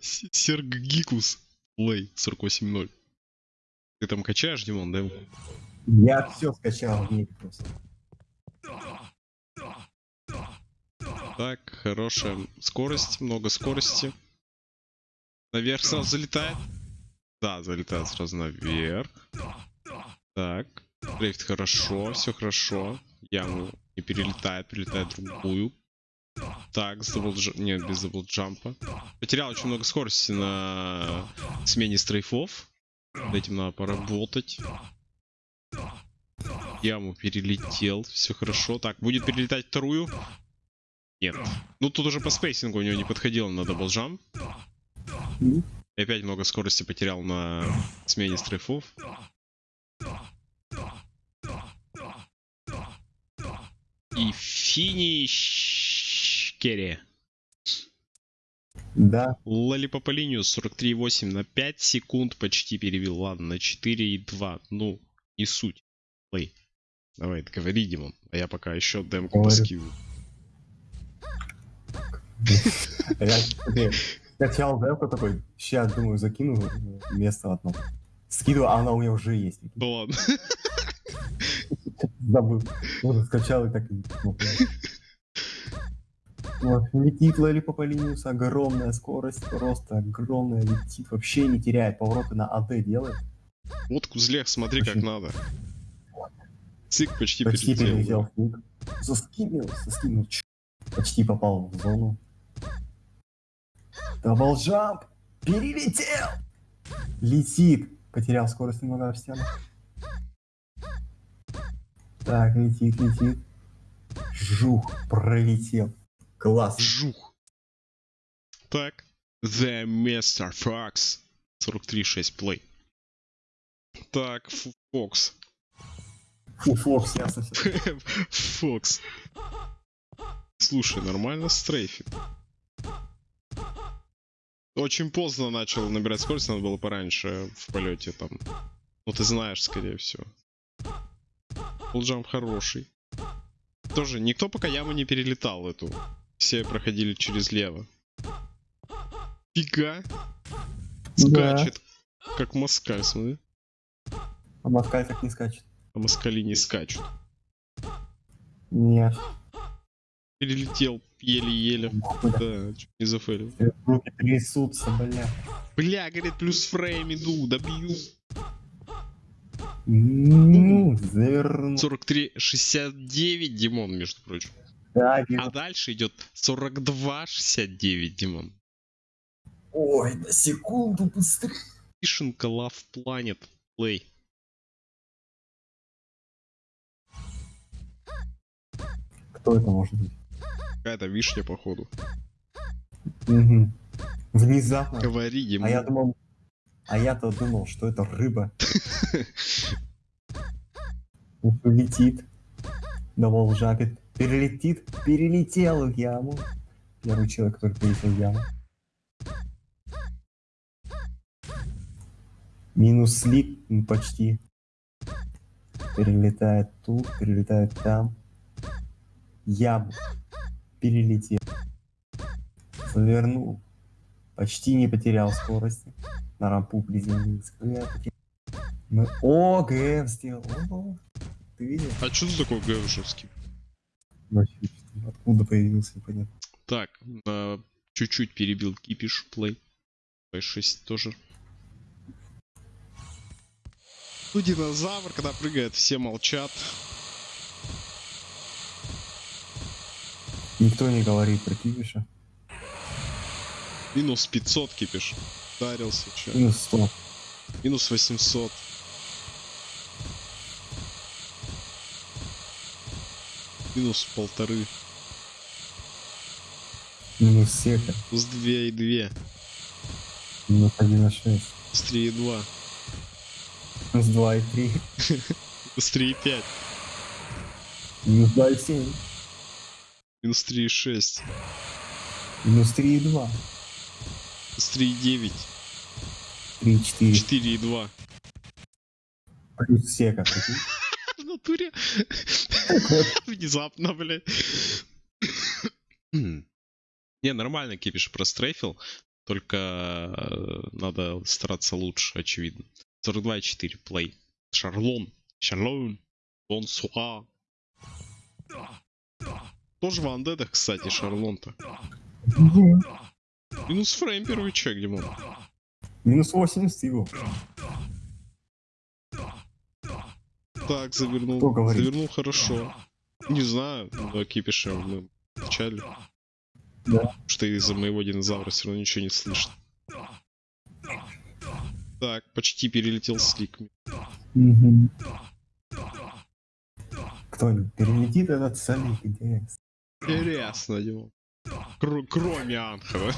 Серг Гикус. Лей 48.0. Ты там качаешь, Димон, да? Я все скачал в ней. Так, хорошая скорость, много скорости. Наверх сразу залетает. Да, залетает сразу наверх. Так, стрейфит хорошо, все хорошо. Яму не перелетает, перелетает другую. Так, с double j... Нет, без double jump а. Потерял очень много скорости на смене strafe ов. Над этим надо поработать. Яму перелетел, все хорошо. Так, будет перелетать вторую. Нет. Ну тут уже по spacing у у него не подходило на double jump. Мгм. И опять много скорости потерял на смене strafe ов. И финиш Керри. Да, Лалипа по линию 43.8 на 5 секунд почти перевел. Ладно, на 4.2. Ну, не суть. Плей. Давай, говори, Димон. А я пока еще демку смотри, скачал демку такой, сейчас, думаю, закину место одно. Скидываю, а она у меня уже есть. Да ладно. Забыл. Вот скачал и так летит Лалипа по линию с огромная скорость, просто огромная, летит, вообще не теряет, повороты на АД делает. Вот Кузлех, смотри, как надо. Цик почти, Почти перелетел. перелетел заскимил. Ч- Почти попал в зону. Double jump! Перелетел! Летит! Потерял скорость немного в стену. Так, летит, летит. Жух, пролетел. Класс. Жух. Так. The Mr. Fox. 43.6 плей. Так, Фокс. Фу, Фокс, ясно. Фокс. Слушай, нормально стрейфит. Очень поздно начал набирать скорость, надо было пораньше в полете там. Ну ты знаешь, скорее всего. Фулджамп хороший. Тоже никто пока яму не перелетал эту. Все проходили через лево. Фига. Да. Скачет. Как москаль, смотри. А Москаль так не скачет. А москали не скачут. Нет. Перелетел еле-еле. Да, чуть не зафейлил. Руки трясутся, бля. Бля, говорит, плюс фрейм иду, добью. Ну, заверну. 43-69, Димон, между прочим. Да. А дальше идет 42-69, Димон. Ой, на секунду быстрее. Вишенка Love Planet Play. Кто это может быть? Какая-то вишня, походу. Мгм. Внезапно. Говори, Димон. А я думал... А я-то думал, что это рыба. Летит. Давал жапит. Перелетит. Перелетел в яму. Первый человек, который перелетел в яму. Минус слип м, почти. Перелетает тут, перелетает там. Яму. Перелетел. Завернул. Почти не потерял скорости. На рампу приземлился. Бля, потерял. Ну, О, ГМ сделал. О, Ты видел? А что ты такой гэвшевский? Вообще, Откуда появился, непонятно. Так, чуть-чуть перебил кипиш плей. P6 тоже. Ну, динозавр, когда прыгает, все молчат. Никто не говорит про Кибиша. Минус 500 кипиш. Ударился, чё. Минус 100. Минус 800. Минус полторы. Минус сека. Плюс 2 и 2. Минус 1,6. Плюс 3 и 2. Минус 2 и 3. Плюс 3 и 5. Минус 2 и 7. Минус 3 и 6. Минус 3 и 2. Плюс 3 и 9. 3 и 4. 4 и 2. Плюс сека. прикинь. В натуре. Внезапно, блядь. Не, нормально кипиш прострейфил. Только э, надо стараться лучше, очевидно. 42,4 плей. Шарлон. Шарлон. Бонсуа. Тоже в андедах, кстати, Шарлон-то. Мгм. Минус фрейм первый чек, Димон. Минус 80 его. Так, завернул. Кто? Завернул хорошо. Не знаю, но кипиша мы вначале. Да. Что из-за моего динозавра все равно ничего не слышно. Так, почти перелетел слик. Мгм. Кто-нибудь перелетит этот солик, интересно. Интересно, Димон. Кр- кроме Анхова.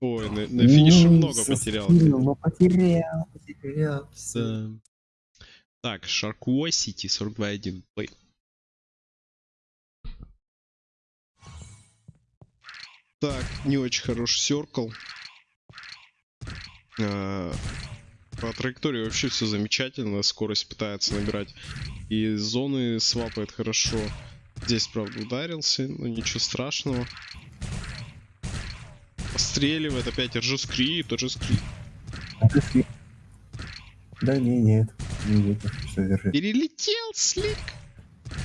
Ой, на, на финише Ну, много потерял. Но потерял, потерял. Да. Так, Sharkwa City 42.1 плей. Так, не очень хороший серкл. По траектории вообще все замечательно, скорость пытается набирать. И зоны свапает хорошо. Здесь, правда, ударился, но ничего страшного. Постреливает опять ты слип. Да не, нет. Не видно, что держит. Перелетел слик.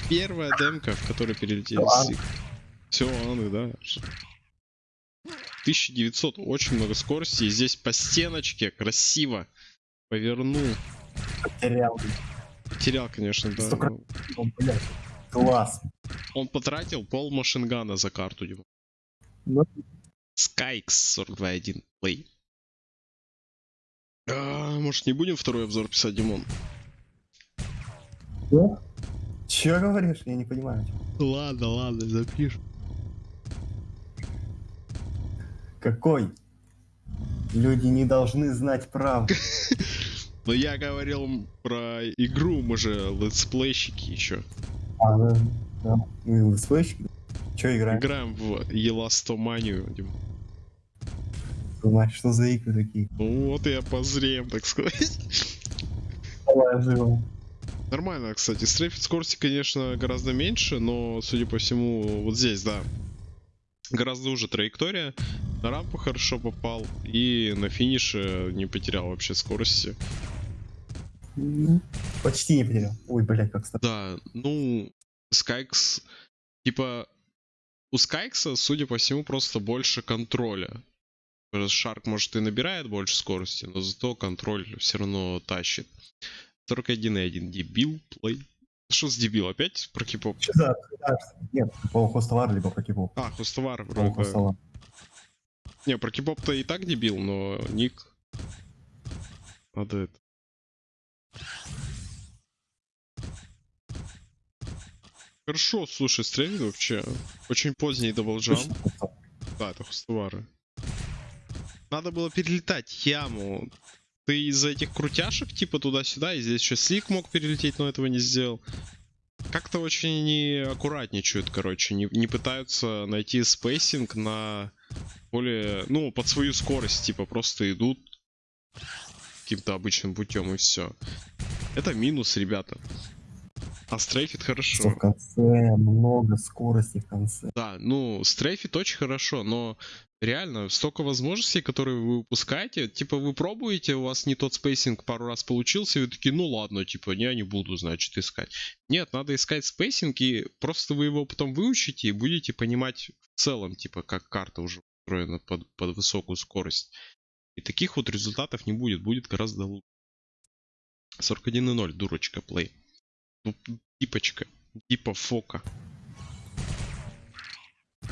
Первая демка, в которой перелетели Ладно. слик. Все, аны, да. 1900, очень много скорости. И здесь по стеночке красиво повернул. Потерял. Потерял, конечно, да. Столько- ну, Ну, блядь, класс. Он потратил пол машингана за карту, Дима. Ну. Скайкс 42.1 плей. А, может не будем второй обзор писать, Димон? Че говоришь? Я не понимаю. Ладно, ладно, запишем. Какой? Люди не должны знать правду. Но я говорил про игру, мы же летсплейщики еще. А, да. да. Ну, слышишь? Че играем? Играем в Еластоманию, Дим. Что за игры такие? Ну вот и обозрем, так сказать. Давай, живо. Нормально, кстати. Стрейфит скорости, конечно, гораздо меньше, но, судя по всему, вот здесь, да. Гораздо уже траектория. На рампу хорошо попал. И на финише не потерял вообще скорости. Ну, Почти не потерял. Ой, блядь, как стало. Да, ну, Скайкс... Типа, у Скайкса, судя по всему, просто больше контроля. Шарк, может, и набирает больше скорости, но зато контроль все равно тащит. 41.1 дебил, плей. Что с дебил? Опять про кипоп? Че за обсуждаешься? Нет, по хостовар либо по кипу. А, хостовар вроде хостовар. Не, про кипоп-то и так дебил, но ник... Надо это... Хорошо, слушай, стрельнет вообще. Очень поздний double jump. Да, это хостовары. Надо было перелетать яму. Ты из-за этих крутяшек, типа туда-сюда, и здесь еще slick мог перелететь, но этого не сделал. Как-то очень не аккуратничают, короче. Не, не пытаются найти spacing на более... Ну, под свою скорость, типа, просто идут каким-то обычным путем и все. Это минус, ребята. А стрейфит Что хорошо. в конце много скорости в конце. Да, ну, стрейфит очень хорошо, но реально столько возможностей, которые вы упускаете. Типа вы пробуете, у вас не тот spacing пару раз получился, и вы такие, ну ладно, типа, я не буду, значит, искать. Нет, надо искать spacing, и просто вы его потом выучите и будете понимать в целом, типа, как карта уже устроена под, под высокую скорость. И таких вот результатов не будет, будет гораздо лучше. 41.0, дурочка, плей. Ну, типочка, типа фока.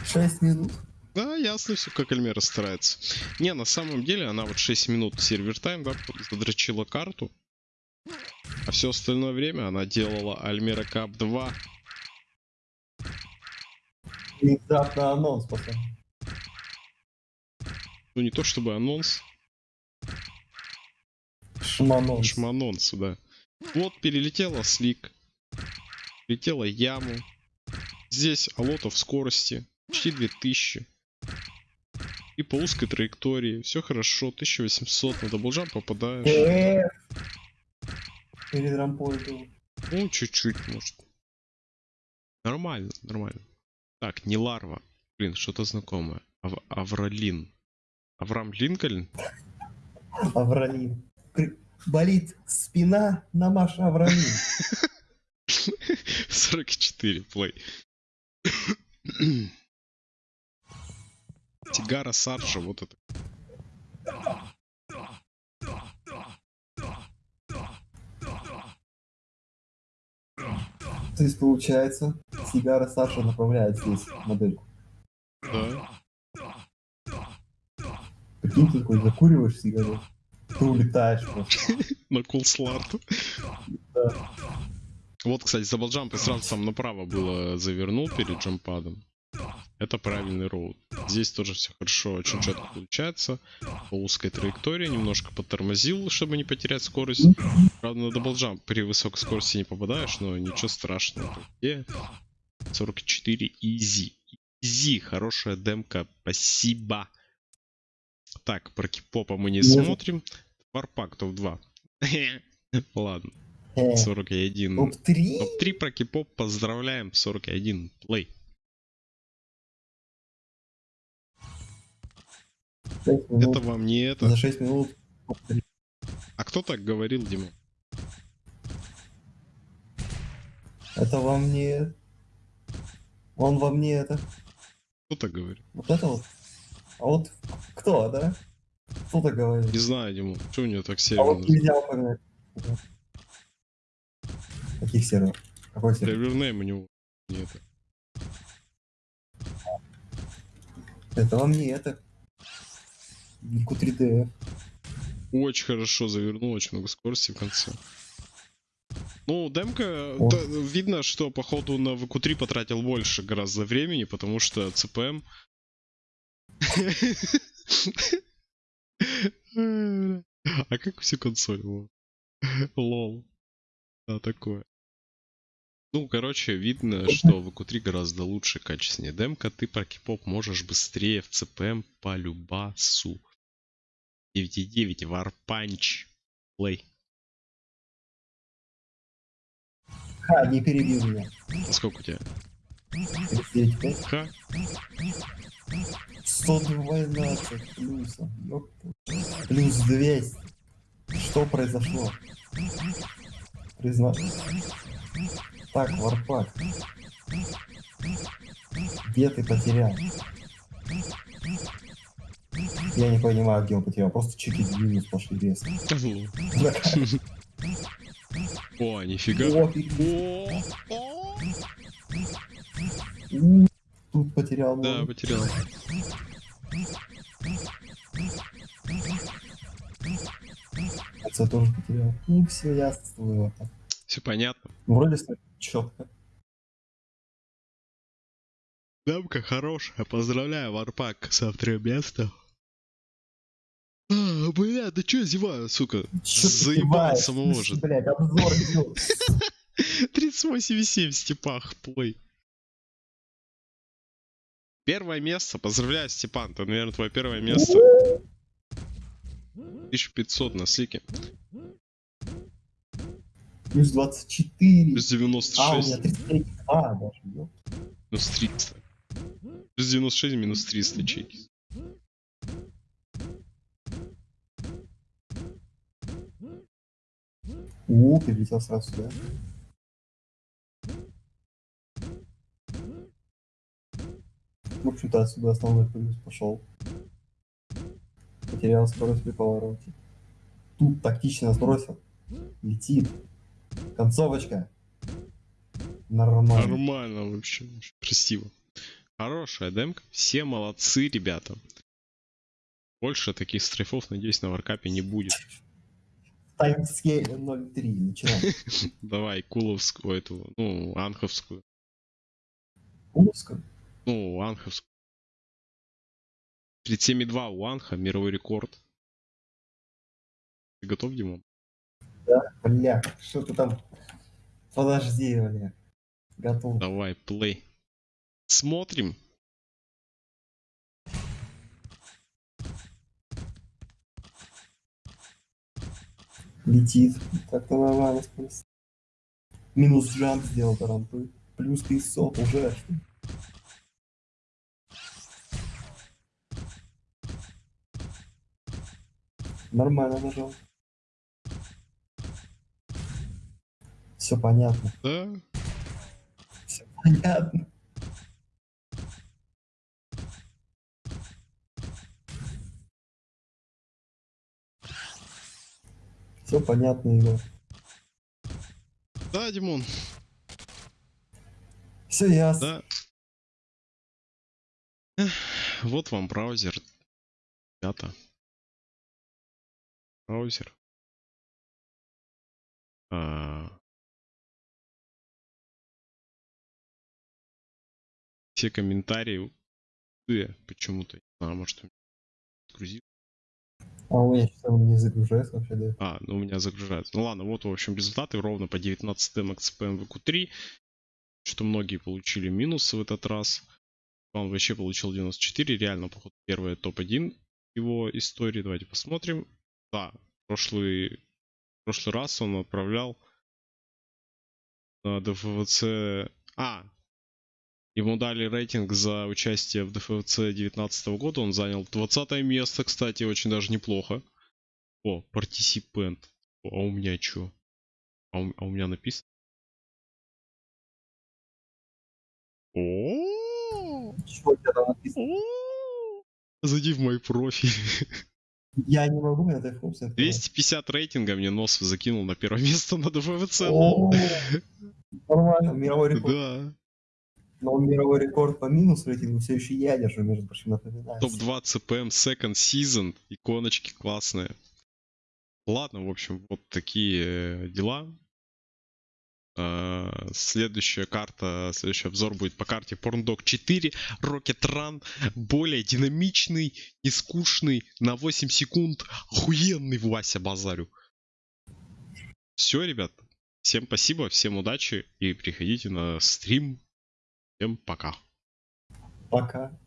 6 минут. Да, ясно все, как Альмера старается. Не, на самом деле, она вот 6 минут сервер тайм, да, задрочила карту. А все остальное время она делала Альмера Кап 2. Внезапно анонс, пацан. Ну, не то чтобы анонс, Шманонс. шманонс, да. Вот перелетела слик. Летела яму. Здесь алота в скорости. Почти 2000. И по узкой траектории. Все хорошо. 1800. На даблджам попадаешь. Перед рампой был. Ну, чуть-чуть, может. Нормально, нормально. Так, не ларва. Блин, что-то знакомое. Ав- Авралин. Авраам Линкольн? Авралин. Болит спина на Маша Авралин. 44, плей. Тигара Сарджа, вот это. То есть получается, сигара Саша направляет здесь модельку. Да. Прикинь, ты такой закуриваешь сигарету, ты улетаешь просто. На кулсларту. Да. Вот, кстати, за балджампой сразу там направо было завернул перед джампадом. Это правильный роут. Здесь тоже все хорошо, очень четко получается. По узкой траектории немножко подтормозил, чтобы не потерять скорость. Правда, на double jump при высокой скорости не попадаешь, но ничего страшного. Где? 44 easy. Easy, хорошая демка, спасибо. Так, про K-pop а мы не Нет. смотрим. Варпак топ-2. Ладно, Э, 41. Топ-3? Топ-3 про K-pop поздравляем, 41 play. Это вам не это. За 6 минут. А кто так говорил, Дима? Это вам не... Он вам не это. Кто так говорит? Вот это вот. А вот кто, да? Кто так говорит? Не знаю, Димон, что у него так А северно? вот нельзя упоминать. Каких серверов? Какой сервер? Сервернейм у него нет. Это вам не это. Нику 3D. Очень хорошо завернул, очень много скорости в конце. Ну, демка, О. да, видно, что походу на VQ3 потратил больше гораздо времени, потому что CPM... А как все консоль? Во. Лол. Да, такое. Ну, короче, видно, что в VQ3 гораздо лучше, качественнее демка. Ты про кипоп можешь быстрее в CPM по любасу. 9.9 Warpunch. Play. Ха, не перебил меня. А сколько у тебя? 39,5. Ха? 112 плюсом. Ёпта. Плюс 200. Что произошло? Призна... Так, варпак. Где ты потерял? Я не понимаю, где он потерял. Просто чики минус пошли резко. О, нифига. Тут потерял. Да, потерял. Отца тоже потерял. Ну все ясно. Все понятно. Вроде четко. Дамка хорошая. Поздравляю, Варпак, с вторым местом. А, бля, да чё я зеваю, сука? Чё Заебал самого же. Блядь, обзор идёт. 38,7 в степах, плей. Первое место. Поздравляю, Степан. Это, наверное, твое первое место. 1500 на слике. Плюс 24. Плюс А, у меня 96. 33. А, даже. Минус 300. Плюс 96, минус 300 чеки. У, перелетел сразу сюда. В общем-то, отсюда основной плюс пошел. Потерял скорость при повороте. Тут тактично сбросил. Летит. Концовочка. Нормально. Нормально вообще. Красиво. Хорошая демка. Все молодцы, ребята. Больше таких стрейфов, надеюсь, на варкапе не будет. Таймскейле 0.3. Начинаем. Давай, куловскую эту, ну, анховскую. Узко. Ну, анховскую. 37,2 у анха, мировой рекорд. Ты готов, Димон? Бля, что ты там? Подожди, бля. Готов. Давай, плей. Смотрим. Летит. Так-то нормально спустя. Минус джамп сделал до рампы. Плюс 500 уже. Нормально нажал. Все понятно. Да? Все понятно. Все понятно, Егор. Да, Димон, Все ясно. да. Вот вам браузер. Ребята. Браузер. А. Все комментарии. Э, Почему-то. Не знаю, может, загрузил. А у меня что не загружается вообще, да? А, ну у меня загружается. Ну ладно, вот в общем результаты ровно по 19 XPM VQ3. Что многие получили минусы в этот раз. Он вообще получил 94. Реально, походу, первое топ-1 его истории. Давайте посмотрим. Да, прошлый, прошлый раз он отправлял на ДФВЦ... А, ему дали рейтинг за участие в ДФВЦ 2019 года. Он занял 20 место, кстати, очень даже неплохо. О, participant. А у меня что? А у, а у меня написано? О, Что у тебя там написано? Зайди в мой профиль. Я не могу функции. открывать. 250 рейтинга мне нос закинул на первое место на ДВВЦ. О, Нормально, мировой рекорд. Да. Но мировой рекорд по минус рейтингу все еще я держу, между прочим, напоминаю. Топ-2 CPM Second Season. Иконочки классные. Ладно, в общем, вот такие э, дела. Э, Следующая карта, следующий обзор будет по карте Porndog 4 Rocket Run. Более динамичный, не скучный, на 8 секунд. Охуенный Вася базарю. Все, ребят. Всем спасибо, всем удачи и приходите на стрим. Всем пока. Пока.